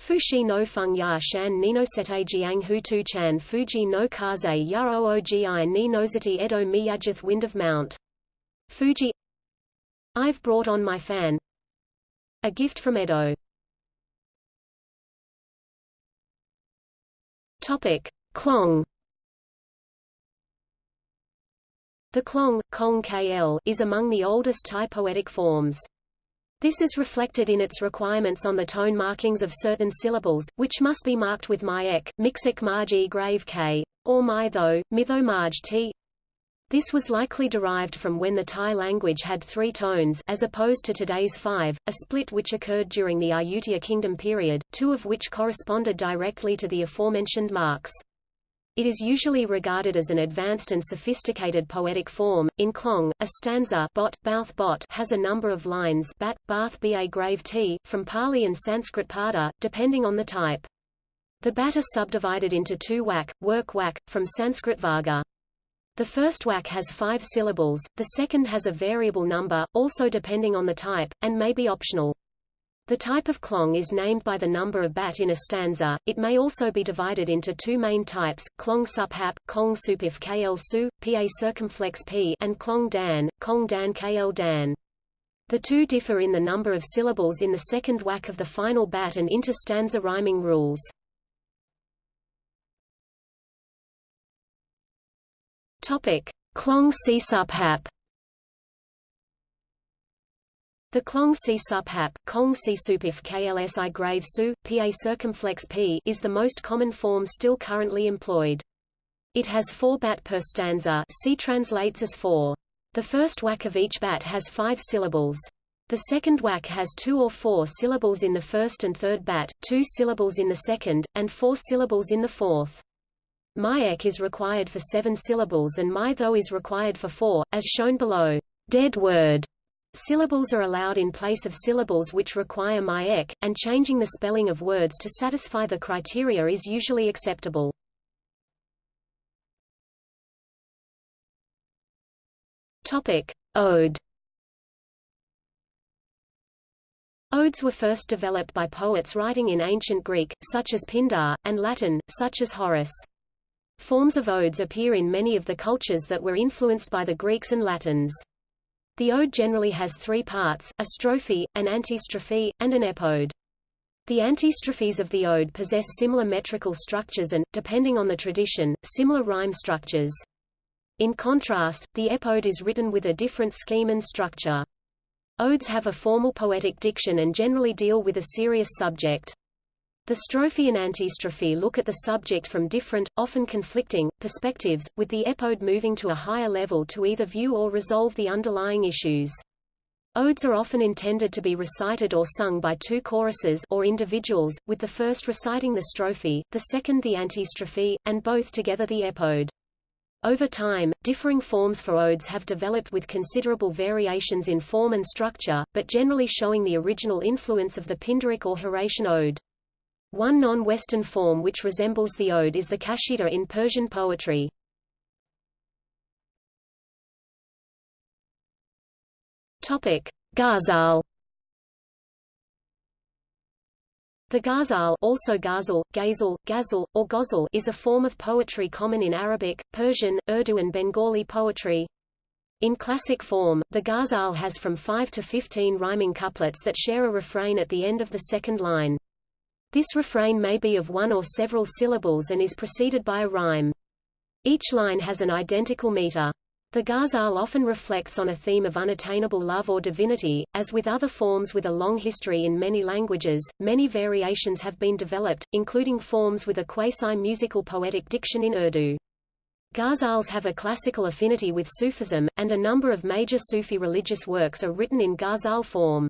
Fushi no feng ya shan ni no sete jiang hu tu chan fuji no kaze ya oogi ni nozati edo miyajith wind of mount. Fuji I've brought on my fan A gift from Edo Topic. Klong The klong, kong kl, is among the oldest Thai poetic forms. This is reflected in its requirements on the tone markings of certain syllables, which must be marked with my ek, mixik marg e grave k, or my tho, mitho marg t. This was likely derived from when the Thai language had three tones as opposed to today's five, a split which occurred during the Ayutthaya Kingdom period, two of which corresponded directly to the aforementioned marks. It is usually regarded as an advanced and sophisticated poetic form. In Klong, a stanza bot, bouth bot has a number of lines bat, bath ba grave t, from Pali and Sanskrit pada, depending on the type. The bat are subdivided into two wak, work wak, from Sanskrit varga. The first wak has five syllables, the second has a variable number, also depending on the type, and may be optional. The type of klong is named by the number of bat in a stanza. It may also be divided into two main types: klong suphap, kong supif kl su, pa circumflex p, and klong dan, kong dan kl dan. The two differ in the number of syllables in the second wak of the final bat and inter-stanza rhyming rules. Topic: Klong si suphap. The Klong Si suphap, Kong Si supif KLSI grave su, PA circumflex P is the most common form still currently employed. It has four bat per stanza Si translates as four. The first wak of each bat has five syllables. The second wak has two or four syllables in the first and third bat, two syllables in the second, and four syllables in the fourth. Myek is required for seven syllables and my though is required for four, as shown below. Dead word Syllables are allowed in place of syllables which require myek, and changing the spelling of words to satisfy the criteria is usually acceptable. Topic: Ode. Odes were first developed by poets writing in ancient Greek, such as Pindar, and Latin, such as Horace. Forms of odes appear in many of the cultures that were influenced by the Greeks and Latins. The ode generally has three parts, a strophe, an antistrophe, and an epode. The antistrophes of the ode possess similar metrical structures and, depending on the tradition, similar rhyme structures. In contrast, the epode is written with a different scheme and structure. Odes have a formal poetic diction and generally deal with a serious subject. The strophe and antistrophe look at the subject from different, often conflicting, perspectives, with the epode moving to a higher level to either view or resolve the underlying issues. Odes are often intended to be recited or sung by two choruses or individuals, with the first reciting the strophe, the second the antistrophe, and both together the epode. Over time, differing forms for odes have developed with considerable variations in form and structure, but generally showing the original influence of the Pindaric or Horatian ode. One non-Western form which resembles the ode is the qasida in Persian poetry. Topic: Ghazal. The ghazal, also ghazal, ghazal, ghazal, or ghazal is a form of poetry common in Arabic, Persian, Urdu and Bengali poetry. In classic form, the ghazal has from 5 to 15 rhyming couplets that share a refrain at the end of the second line. This refrain may be of one or several syllables and is preceded by a rhyme. Each line has an identical meter. The ghazal often reflects on a theme of unattainable love or divinity. As with other forms with a long history in many languages, many variations have been developed, including forms with a quasi-musical poetic diction in Urdu. Ghazals have a classical affinity with Sufism, and a number of major Sufi religious works are written in ghazal form.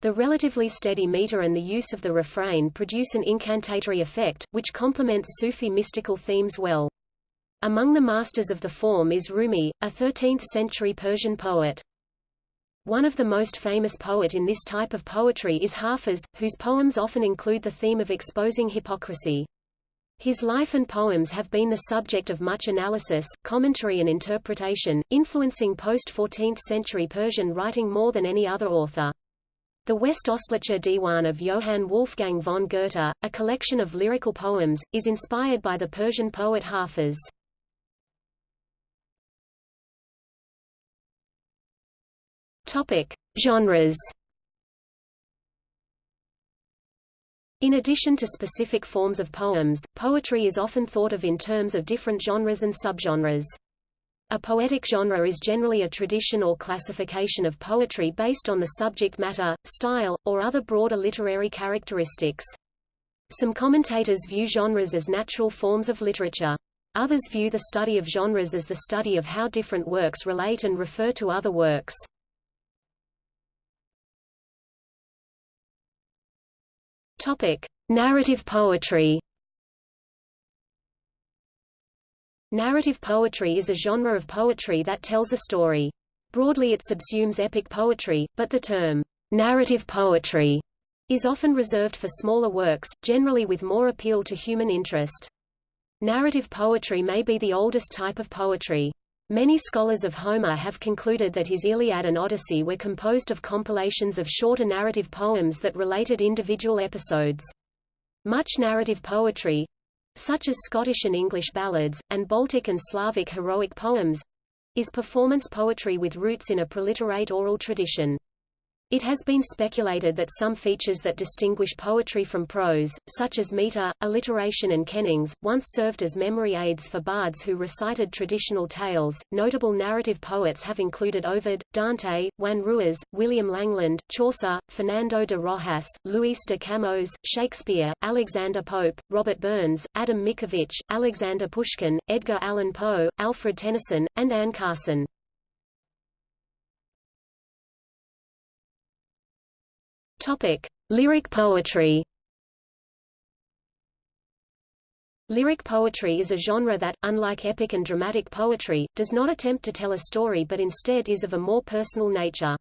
The relatively steady meter and the use of the refrain produce an incantatory effect, which complements Sufi mystical themes well. Among the masters of the form is Rumi, a 13th-century Persian poet. One of the most famous poet in this type of poetry is Hafiz, whose poems often include the theme of exposing hypocrisy. His life and poems have been the subject of much analysis, commentary and interpretation, influencing post-14th century Persian writing more than any other author. The West Westostlicher Diwan of Johann Wolfgang von Goethe, a collection of lyrical poems, is inspired by the Persian poet Hafiz. Topic: Genres. In addition to specific forms of poems, poetry is often thought of in terms of different genres and subgenres. A poetic genre is generally a tradition or classification of poetry based on the subject matter, style, or other broader literary characteristics. Some commentators view genres as natural forms of literature. Others view the study of genres as the study of how different works relate and refer to other works. Topic: Narrative poetry. Narrative poetry is a genre of poetry that tells a story. Broadly it subsumes epic poetry, but the term narrative poetry is often reserved for smaller works, generally with more appeal to human interest. Narrative poetry may be the oldest type of poetry. Many scholars of Homer have concluded that his Iliad and Odyssey were composed of compilations of shorter narrative poems that related individual episodes. Much narrative poetry such as Scottish and English ballads, and Baltic and Slavic heroic poems is performance poetry with roots in a proliterate oral tradition. It has been speculated that some features that distinguish poetry from prose, such as meter, alliteration and kennings, once served as memory aids for bards who recited traditional tales. Notable narrative poets have included Ovid, Dante, Juan Ruiz, William Langland, Chaucer, Fernando de Rojas, Luis de Camões, Shakespeare, Alexander Pope, Robert Burns, Adam Mickiewicz, Alexander Pushkin, Edgar Allan Poe, Alfred Tennyson, and Anne Carson. Topic: Lyric poetry. Lyric poetry is a genre that, unlike epic and dramatic poetry, does not attempt to tell a story but instead is of a more personal nature.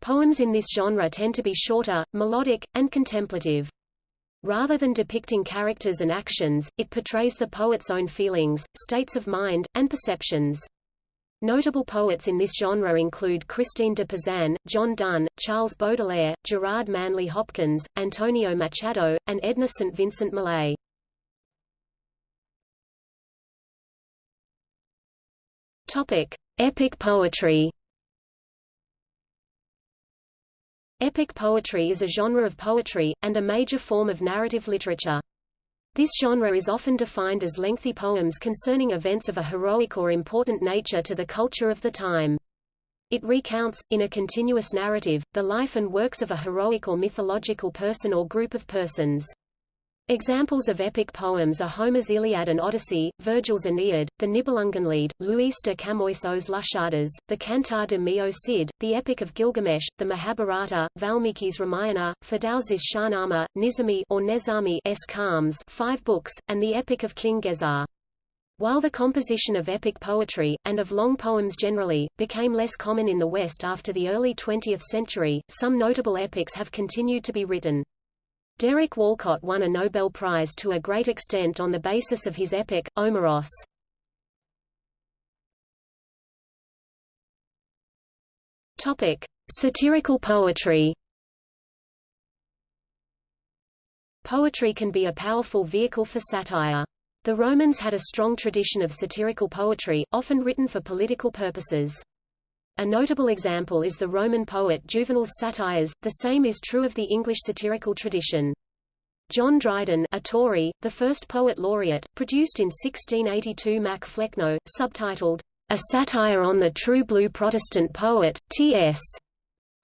Poems in this genre tend to be shorter, melodic, and contemplative. Rather than depicting characters and actions, it portrays the poet's own feelings, states of mind, and perceptions. Notable poets in this genre include Christine de Pizan, John Donne, Charles Baudelaire, Gerard Manley Hopkins, Antonio Machado, and Edna St. Vincent Millay. Topic: Epic poetry. Epic poetry is a genre of poetry, and a major form of narrative literature. This genre is often defined as lengthy poems concerning events of a heroic or important nature to the culture of the time. It recounts, in a continuous narrative, the life and works of a heroic or mythological person or group of persons. Examples of epic poems are Homer's Iliad and Odyssey, Virgil's Aeneid, the Nibelungenlied, Luis de Camões os Lusíadas, the Cantar de Mio Cid, the Epic of Gilgamesh, the Mahabharata, Valmiki's Ramayana, Ferdowsi's Shahnameh, Nizami or Nezami s Kalms, five books, and the Epic of King Gesar. While the composition of epic poetry, and of long poems generally, became less common in the West after the early 20th century, some notable epics have continued to be written. Derek Walcott won a Nobel Prize to a great extent on the basis of his epic, Omeros. Topic: Satirical poetry. Poetry can be a powerful vehicle for satire. The Romans had a strong tradition of satirical poetry, often written for political purposes. A notable example is the Roman poet Juvenal's satires, the same is true of the English satirical tradition. John Dryden a Tory, the first poet laureate, produced in 1682 Mac Flecknoe, subtitled, A Satire on the True Blue Protestant Poet, T.S.,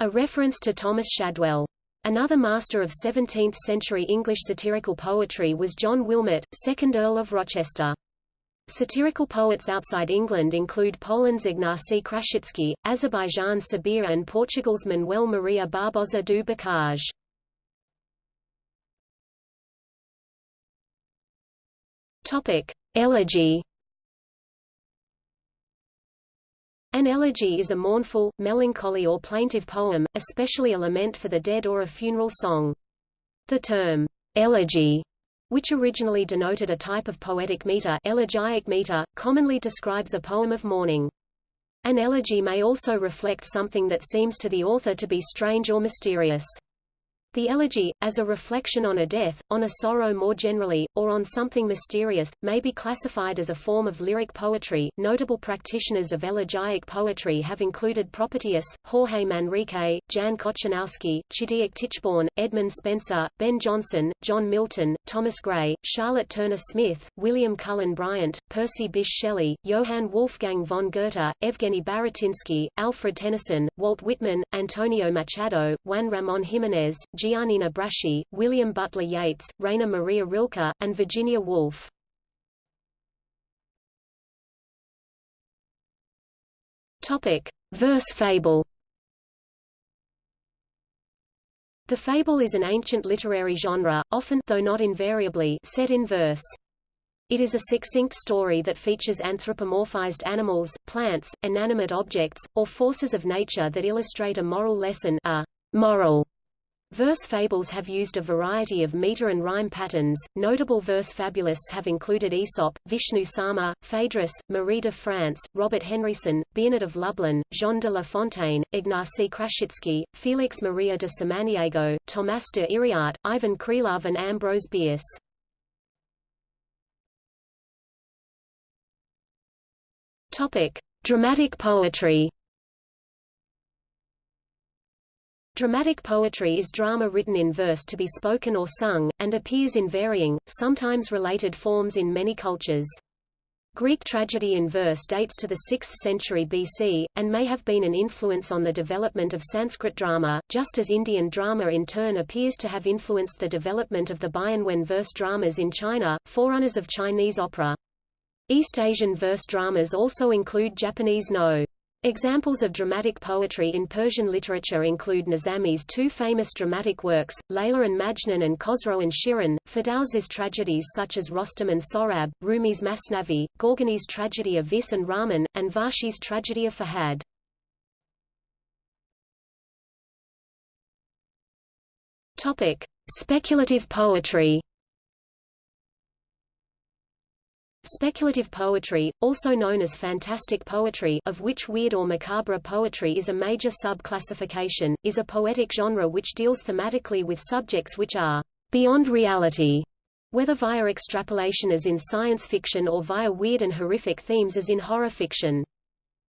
a reference to Thomas Shadwell. Another master of 17th-century English satirical poetry was John Wilmot, 2nd Earl of Rochester. Satirical poets outside England include Poland's Ignacy Krasicki, Azerbaijan's Sabir and Portugal's Manuel Maria Barbosa do Bocage. Topic: Elegy. An elegy is a mournful, melancholy or plaintive poem, especially a lament for the dead or a funeral song. The term elegy which originally denoted a type of poetic meter, elegiac meter, commonly describes a poem of mourning. An elegy may also reflect something that seems to the author to be strange or mysterious. The elegy, as a reflection on a death, on a sorrow more generally, or on something mysterious, may be classified as a form of lyric poetry. Notable practitioners of elegiac poetry have included Propertius, Jorge Manrique, Jan Kochanowski, Chidiock Tichborne, Edmund Spenser, Ben Jonson, John Milton, Thomas Gray, Charlotte Turner Smith, William Cullen Bryant, Percy Bysshe Shelley, Johann Wolfgang von Goethe, Evgeny Baratynsky, Alfred Tennyson, Walt Whitman, Antonio Machado, Juan Ramon Jimenez, Giannina Braschi, William Butler Yeats, Rainer Maria Rilke, and Virginia Woolf. Topic: Verse fable. The fable is an ancient literary genre, often though not invariably set in verse. It is a succinct story that features anthropomorphized animals, plants, inanimate objects, or forces of nature that illustrate a moral lesson a moral Verse fables have used a variety of meter and rhyme patterns. Notable verse fabulists have included Aesop, Vishnu Sarma, Phaedrus, Marie de France, Robert Henryson, Biernat of Lublin, Jean de La Fontaine, Ignacy Krasicki, Felix Maria de Samaniego, Tomás de Iriarte, Ivan Krylov and Ambrose Bierce. Topic: Dramatic poetry. Dramatic poetry is drama written in verse to be spoken or sung, and appears in varying, sometimes related forms in many cultures. Greek tragedy in verse dates to the 6th century BC, and may have been an influence on the development of Sanskrit drama, just as Indian drama in turn appears to have influenced the development of the Bianwen verse dramas in China, forerunners of Chinese opera. East Asian verse dramas also include Japanese Noh. Examples of dramatic poetry in Persian literature include Nizami's two famous dramatic works, Layla and Majnun and Khosrow and Shirin, Ferdowsi's tragedies such as Rostam and Sohrab, Rumi's Masnavi, Gorgani's tragedy of Vis and Ramin, and Vahshi's tragedy of Farhad. Speculative poetry. Speculative poetry, also known as fantastic poetry of which weird or macabre poetry is a major sub-classification, is a poetic genre which deals thematically with subjects which are beyond reality, whether via extrapolation as in science fiction or via weird and horrific themes as in horror fiction.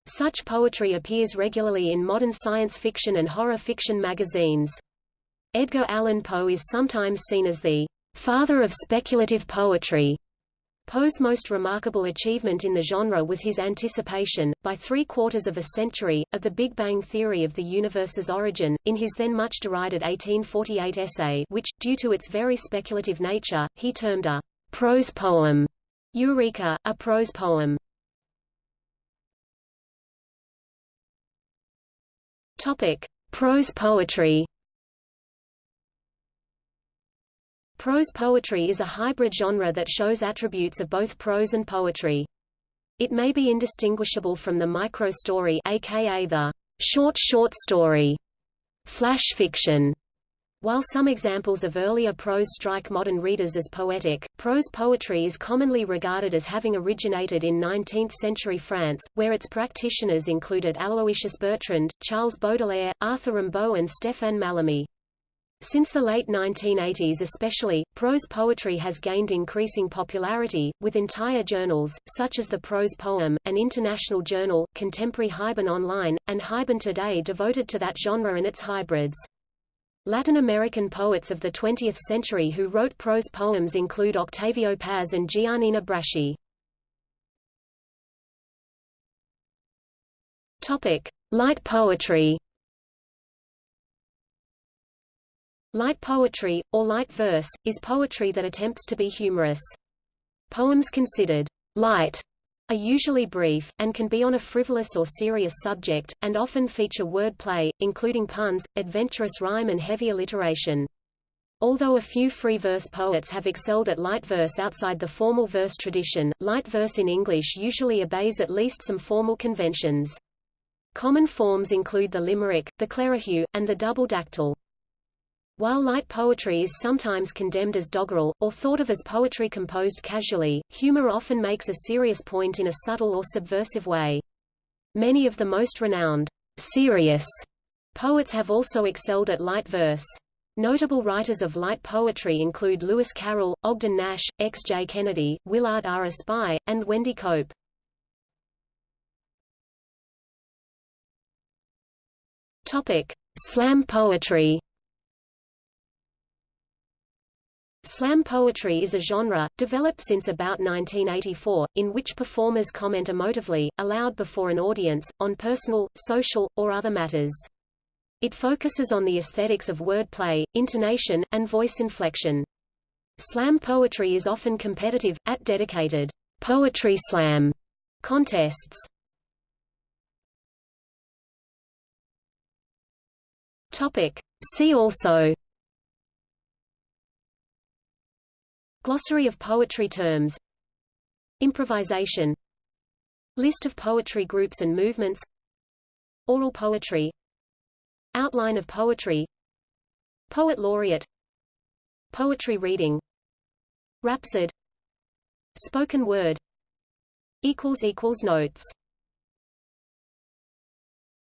Such poetry appears regularly in modern science fiction and horror fiction magazines. Edgar Allan Poe is sometimes seen as the father of speculative poetry, Poe's most remarkable achievement in the genre was his anticipation, by three-quarters of a century, of the Big Bang theory of the universe's origin, in his then much derided 1848 essay which, due to its very speculative nature, he termed a prose poem. Eureka, a prose poem. Topic: Prose poetry. Prose poetry is a hybrid genre that shows attributes of both prose and poetry. It may be indistinguishable from the micro-story aka the short short story, flash fiction. While some examples of earlier prose strike modern readers as poetic, prose poetry is commonly regarded as having originated in 19th-century France, where its practitioners included Aloysius Bertrand, Charles Baudelaire, Arthur Rimbaud and Stéphane Mallarmé. Since the late 1980s especially, prose poetry has gained increasing popularity, with entire journals, such as the Prose Poem, an international journal, Contemporary Haibun Online, and Haibun Today devoted to that genre and its hybrids. Latin American poets of the 20th century who wrote prose poems include Octavio Paz and Giannina Braschi. Light poetry Light poetry, or light verse, is poetry that attempts to be humorous. Poems considered light are usually brief, and can be on a frivolous or serious subject, and often feature word play, including puns, adventurous rhyme and heavy alliteration. Although a few free verse poets have excelled at light verse outside the formal verse tradition, light verse in English usually obeys at least some formal conventions. Common forms include the limerick, the clerihew, and the double dactyl. While light poetry is sometimes condemned as doggerel, or thought of as poetry composed casually, humor often makes a serious point in a subtle or subversive way. Many of the most renowned, serious poets have also excelled at light verse. Notable writers of light poetry include Lewis Carroll, Ogden Nash, X. J. Kennedy, Willard R. Espy, and Wendy Cope. Topic: Slam poetry. Slam poetry is a genre, developed since about 1984, in which performers comment emotively, aloud before an audience, on personal, social, or other matters. It focuses on the aesthetics of wordplay, intonation, and voice inflection. Slam poetry is often competitive, at dedicated poetry slam contests. Topic. See also Glossary of poetry terms. Improvisation. List of poetry groups and movements. Oral poetry. Outline of poetry. Poet laureate. Poetry reading. Rhapsode Spoken word. Notes